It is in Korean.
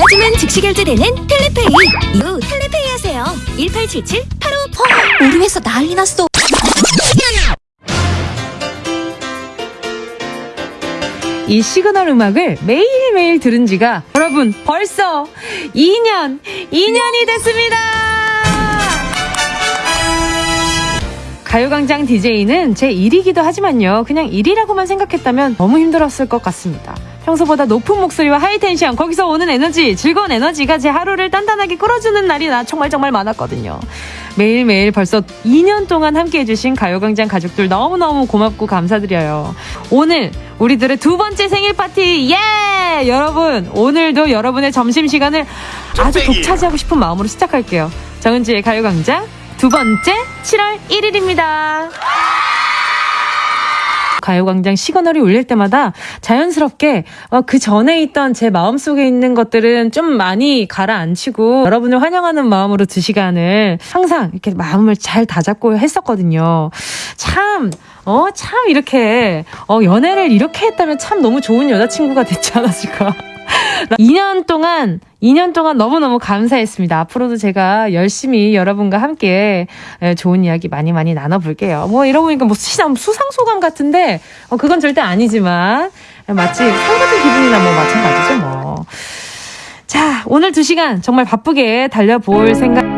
요즘은 즉시 결제되는 텔레페이. 이후 텔레페이 하세요. 1877 85 우리 회사 난리 났어. 이 시그널 음악을 매일매일 들은 지가 여러분 벌써 2년, 2년이 됐습니다! 가요광장 DJ는 제 일이기도 하지만요. 그냥 일이라고만 생각했다면 너무 힘들었을 것 같습니다. 평소보다 높은 목소리와 high tension, 거기서 오는 에너지, 즐거운 에너지가 제 하루를 단단하게 끌어주는 날이 나 정말 정말 많았거든요. 매일매일 벌써 2년 동안 함께 해주신 가요광장 가족들 너무너무 고맙고 감사드려요. 오늘 우리들의 두 번째 생일 파티, 예! 여러분, 오늘도 여러분의 점심시간을 아주 독차지하고 싶은 마음으로 시작할게요. 정은지의 가요광장 두 번째 7월 1일입니다. 가요광장 시그널이 울릴 때마다 자연스럽게 어, 그 전에 있던 제 마음속에 있는 것들은 좀 많이 가라앉히고 여러분을 환영하는 마음으로 두 시간을 항상 이렇게 마음을 잘 다잡고 했었거든요. 참, 어, 참 이렇게, 어, 연애를 이렇게 했다면 참 너무 좋은 여자친구가 됐지 않았을까. 2년 동안 2년 동안 너무너무 감사했습니다. 앞으로도 제가 열심히 여러분과 함께 예, 좋은 이야기 많이 많이 나눠볼게요. 뭐 이러보니까 뭐 수상, 수상소감 같은데 어, 그건 절대 아니지만 마치 상 같은 기분이나 뭐 마찬가지죠 뭐. 자 오늘 두 시간 정말 바쁘게 달려볼 생각